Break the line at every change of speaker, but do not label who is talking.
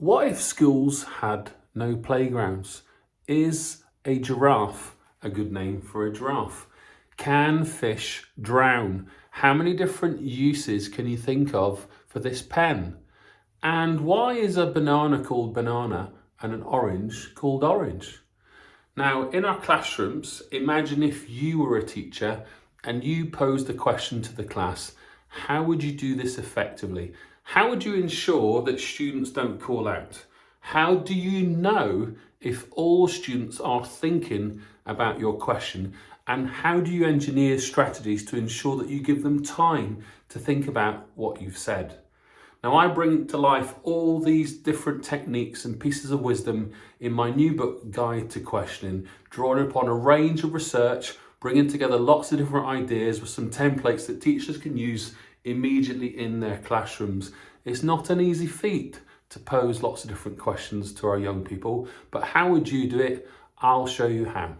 What if schools had no playgrounds? Is a giraffe a good name for a giraffe? Can fish drown? How many different uses can you think of for this pen? And why is a banana called banana and an orange called orange? Now, in our classrooms, imagine if you were a teacher and you posed a question to the class, how would you do this effectively? How would you ensure that students don't call out? How do you know if all students are thinking about your question? And how do you engineer strategies to ensure that you give them time to think about what you've said? Now I bring to life all these different techniques and pieces of wisdom in my new book, Guide to Questioning, drawing upon a range of research, bringing together lots of different ideas with some templates that teachers can use immediately in their classrooms. It's not an easy feat to pose lots of different questions to our young people, but how would you do it? I'll show you how.